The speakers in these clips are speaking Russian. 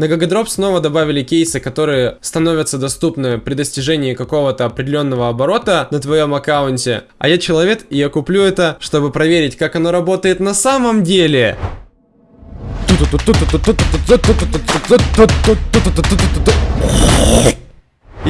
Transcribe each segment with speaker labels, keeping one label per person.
Speaker 1: На Gagadrop снова добавили кейсы, которые становятся доступны при достижении какого-то определенного оборота на твоем аккаунте. А я человек, и я куплю это, чтобы проверить, как оно работает на самом деле.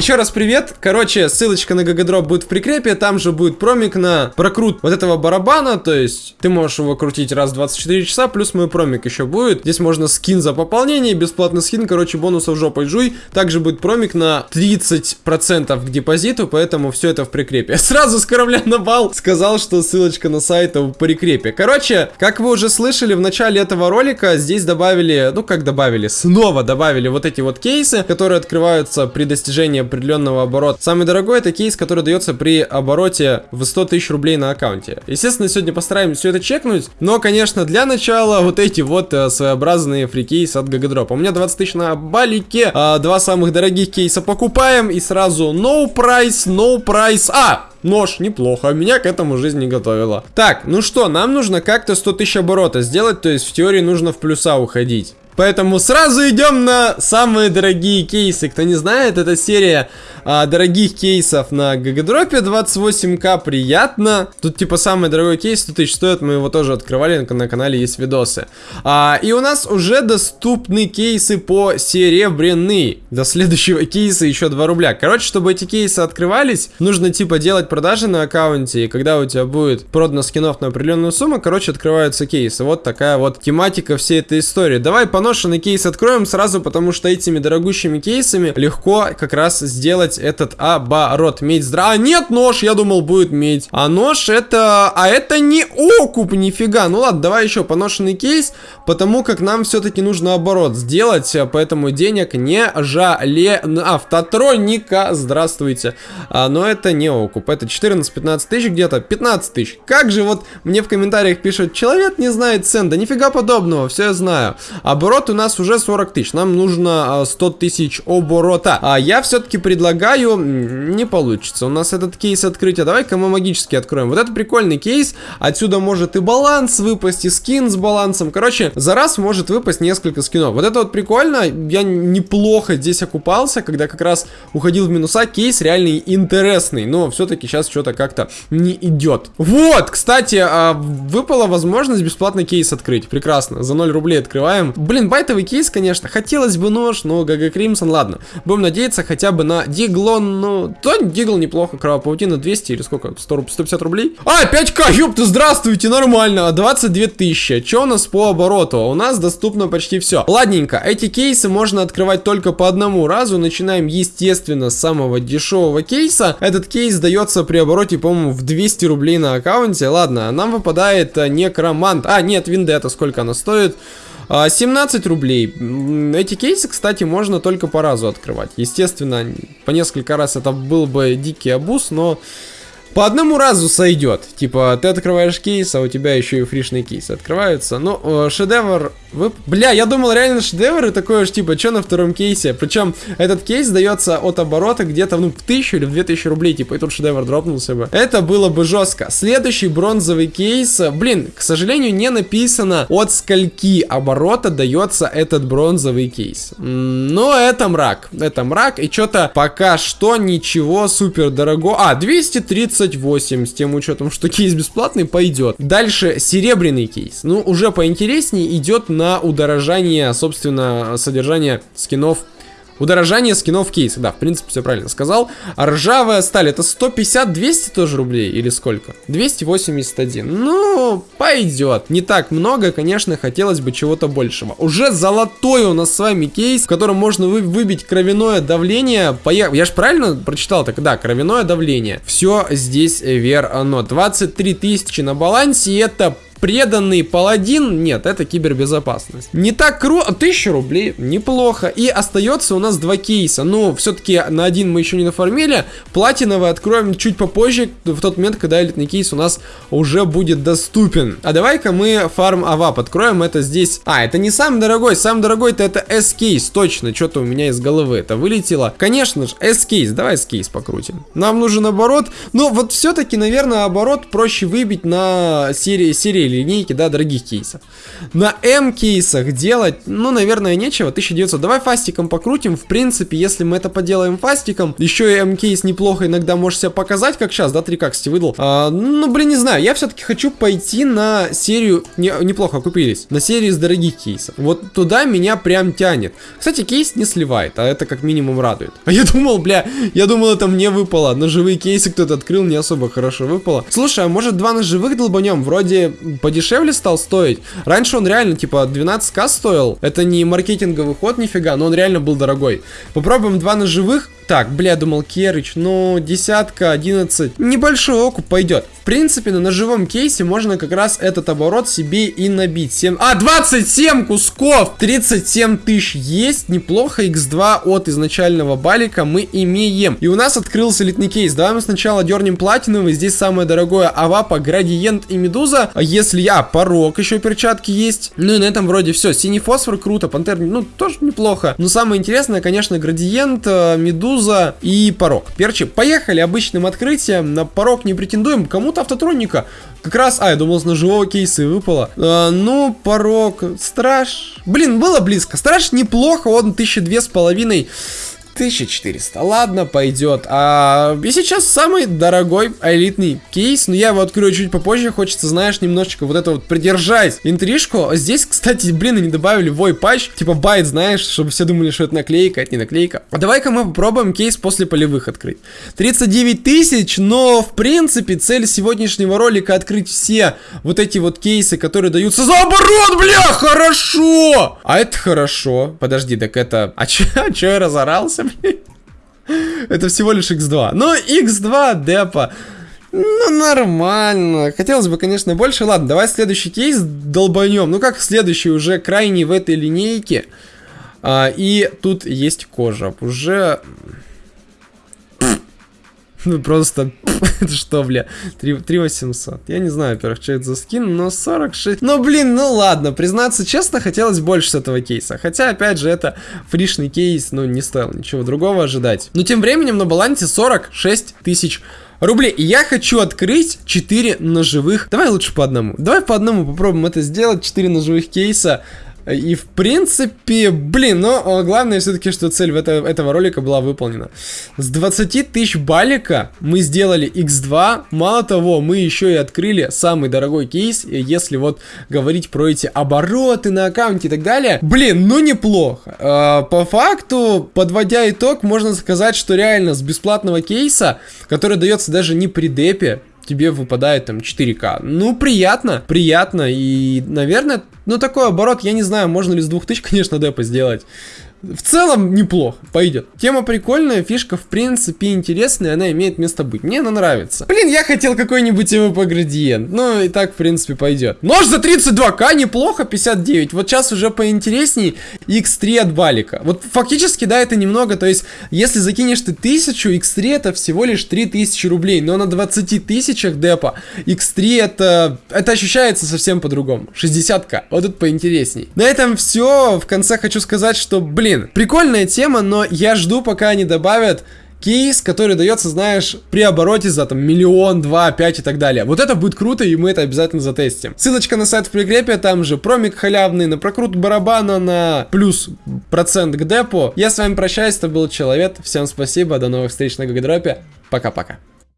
Speaker 1: Еще раз привет. Короче, ссылочка на Гагадроп будет в прикрепе. Там же будет промик на прокрут вот этого барабана. То есть ты можешь его крутить раз в 24 часа. Плюс мой промик еще будет. Здесь можно скин за пополнение. Бесплатный скин. Короче, бонусов жопой жуй. Также будет промик на 30% к депозиту. Поэтому все это в прикрепе. Сразу с корабля на бал сказал, что ссылочка на сайт в прикрепе. Короче, как вы уже слышали в начале этого ролика, здесь добавили, ну как добавили, снова добавили вот эти вот кейсы, которые открываются при достижении определенного оборота. Самый дорогой это кейс, который дается при обороте в 100 тысяч рублей на аккаунте. Естественно, сегодня постараемся все это чекнуть, но, конечно, для начала вот эти вот э, своеобразные фрикейсы от Гагадропа. У меня 20 тысяч на балике, э, два самых дорогих кейса покупаем и сразу no price, no price. А, Нож, неплохо, меня к этому жизнь не готовила. Так, ну что, нам нужно как-то 100 тысяч оборота сделать, то есть в теории нужно в плюса уходить. Поэтому сразу идем на самые дорогие кейсы. Кто не знает, это серия а, дорогих кейсов на Гагадропе 28к. Приятно. Тут типа самый дорогой кейс 100 тысяч стоит. Мы его тоже открывали, на, на канале есть видосы. А, и у нас уже доступны кейсы по серебряный. До следующего кейса еще 2 рубля. Короче, чтобы эти кейсы открывались, нужно типа делать продажи на аккаунте. И когда у тебя будет продано скинов на определенную сумму, короче, открываются кейсы. Вот такая вот тематика всей этой истории. Давай по поношенный кейс откроем сразу, потому что этими дорогущими кейсами легко как раз сделать этот оборот. Медь здра... А, нет, нож, я думал, будет медь. А нож это... А это не окуп, нифига. Ну ладно, давай еще поношенный кейс, потому как нам все-таки нужно оборот сделать, поэтому денег не жале... Автотроника, здравствуйте. А, но это не окуп, это 14-15 тысяч, где-то 15 тысяч. Как же вот мне в комментариях пишут, человек не знает цен, да нифига подобного, все я знаю. Оборот оборот у нас уже 40 тысяч. Нам нужно 100 а, тысяч оборота. А я все-таки предлагаю... Не получится. У нас этот кейс открытия. Давай-ка мы магически откроем. Вот это прикольный кейс. Отсюда может и баланс выпасть, и скин с балансом. Короче, за раз может выпасть несколько скинов. Вот это вот прикольно. Я неплохо здесь окупался, когда как раз уходил в минуса. Кейс реально интересный. Но все-таки сейчас что-то как-то не идет. Вот, кстати, а, выпала возможность бесплатный кейс открыть. Прекрасно. За 0 рублей открываем. Блин, байтовый кейс, конечно. Хотелось бы нож, но GG Crimson, ладно. Будем надеяться хотя бы на Диглон, ну, то Дигл неплохо, Кровопаутина 200 или сколько, 100, 150 рублей? А, 5к, ёпта, здравствуйте, нормально, 22 тысячи. Что у нас по обороту? У нас доступно почти все. Ладненько, эти кейсы можно открывать только по одному разу. Начинаем, естественно, с самого дешевого кейса. Этот кейс дается при обороте, по-моему, в 200 рублей на аккаунте. Ладно, нам выпадает э, некромант. А, нет, Vendetta, сколько она стоит? 17 а, рублей. Эти кейсы, кстати, можно только по разу открывать. Естественно, по несколько раз это был бы дикий абуз, но... По одному разу сойдет. Типа, ты открываешь кейс, а у тебя еще и фришные кейсы открываются. Ну, э, шедевр... Вы... Бля, я думал, реально шедевр и такое же, типа, что на втором кейсе? Причем, этот кейс дается от оборота где-то, ну, в тысячу или в две тысячи рублей. Типа, и тут шедевр дропнулся бы. Это было бы жестко. Следующий бронзовый кейс... Блин, к сожалению, не написано, от скольки оборота дается этот бронзовый кейс. Но это мрак. Это мрак. И что-то пока что ничего супер дорого. А, 230 28 с тем учетом, что кейс бесплатный, пойдет. Дальше серебряный кейс. Ну, уже поинтереснее идет на удорожание, собственно, содержания скинов Удорожание скинов кейса, да, в принципе, все правильно сказал. А ржавая сталь, это 150-200 тоже рублей или сколько? 281. Ну, пойдет. Не так много, конечно, хотелось бы чего-то большего. Уже золотой у нас с вами кейс, в котором можно вы выбить кровяное давление. Поехали. Я же правильно прочитал так? Да, кровяное давление. Все здесь верно. 23 тысячи на балансе, это преданный паладин, нет, это кибербезопасность. Не так круто, 1000 рублей, неплохо. И остается у нас два кейса, ну, все-таки на один мы еще не нафармили. Платиновый откроем чуть попозже, в тот момент, когда элитный кейс у нас уже будет доступен. А давай-ка мы фарм AWP откроем, это здесь... А, это не самый дорогой, самый дорогой-то это S-кейс, точно, что-то у меня из головы это вылетело. Конечно же, S-кейс, давай S-кейс покрутим. Нам нужен оборот, ну, вот все-таки, наверное, оборот проще выбить на серии, серии линейки, да, дорогих кейсов. На М кейсах делать, ну, наверное, нечего, 1900. Давай фастиком покрутим, в принципе, если мы это поделаем фастиком, еще и М кейс неплохо иногда можешь себя показать, как сейчас, да, 3 кстати, выдал. А, ну, блин, не знаю, я все-таки хочу пойти на серию, не, неплохо окупились, на серию из дорогих кейсов. Вот туда меня прям тянет. Кстати, кейс не сливает, а это как минимум радует. А я думал, бля, я думал, это мне выпало. Ножевые кейсы кто-то открыл, не особо хорошо выпало. Слушай, а может два ножевых долбанем? Вроде подешевле стал стоить. Раньше он реально, типа, 12к стоил. Это не маркетинговый ход нифига, но он реально был дорогой. Попробуем два ножевых. Так, бля, думал Керыч, ну, десятка, 11. Небольшой окуп пойдет. В принципе, на ножевом кейсе можно как раз этот оборот себе и набить. 7... А, 27 кусков! 37 тысяч есть. Неплохо. X2 от изначального балика мы имеем. И у нас открылся элитный кейс. Давай мы сначала дернем платиновый. Здесь самое дорогое Авапа, Градиент и Медуза. А если я, порог еще перчатки есть. Ну и на этом вроде все. Синий фосфор круто. Пантер, ну, тоже неплохо. Но самое интересное, конечно, Градиент, э, Медуза Медуза и порог. Перчи, поехали обычным открытием. На порог не претендуем. Кому-то автотроника. Как раз, а, я думал, с ножевого кейса выпало. А, ну, порог, страж. Блин, было близко. Страж неплохо, он тысячи две с половиной. 1400. Ладно, пойдет. А и сейчас самый дорогой элитный кейс. Но я его открою чуть попозже. Хочется, знаешь, немножечко вот это вот придержать интрижку. Здесь, кстати, блин, они добавили вой патч. Типа байт, знаешь, чтобы все думали, что это наклейка, это не наклейка. А давай-ка мы попробуем кейс после полевых открыть. 39 тысяч, но в принципе цель сегодняшнего ролика открыть все вот эти вот кейсы, которые даются за оборот, бля, хорошо! А это хорошо. Подожди, так это... А чё, а чё я разорался? Это всего лишь x2. Но x2 депа. Ну, нормально. Хотелось бы, конечно, больше. Ладно, давай следующий кейс долбанем. Ну, как следующий, уже крайний в этой линейке. А, и тут есть кожа. Уже ну просто, это что, бля, 3, 3 800. Я не знаю, во-первых, что это за скин, но 46. Ну, блин, ну ладно, признаться честно, хотелось больше с этого кейса. Хотя, опять же, это фришный кейс, ну, не стоило ничего другого ожидать. Но тем временем на балансе 46 тысяч рублей. И я хочу открыть 4 ножевых. Давай лучше по одному. Давай по одному попробуем это сделать. 4 ножевых кейса. И в принципе, блин, но главное все-таки, что цель это, этого ролика была выполнена. С 20 тысяч балика мы сделали x2. Мало того, мы еще и открыли самый дорогой кейс, если вот говорить про эти обороты на аккаунте и так далее. Блин, ну неплохо. А, по факту, подводя итог, можно сказать, что реально с бесплатного кейса, который дается даже не при депе, тебе выпадает там 4К. Ну, приятно, приятно. И, наверное, ну, такой оборот, я не знаю, можно ли с 2000, конечно, депо сделать. В целом неплохо, пойдет. Тема прикольная, фишка в принципе интересная, она имеет место быть. Мне она нравится. Блин, я хотел какой-нибудь МВП градиент. Ну и так в принципе пойдет. Нож за 32к, неплохо, 59. Вот сейчас уже поинтересней x3 от балика. Вот фактически, да, это немного, то есть, если закинешь ты 1000, x3 это всего лишь 3000 рублей. Но на 20 тысячах депа x3 это, это ощущается совсем по-другому. 60к, вот тут поинтересней. На этом все. В конце хочу сказать, что, блин, Блин, прикольная тема, но я жду, пока они добавят кейс, который дается, знаешь, при обороте за там миллион, два, пять и так далее. Вот это будет круто, и мы это обязательно затестим. Ссылочка на сайт в прикрепе, там же промик халявный, на прокрут барабана, на плюс процент к депо. Я с вами прощаюсь, это был Человек, всем спасибо, до новых встреч на Гагадропе, пока-пока.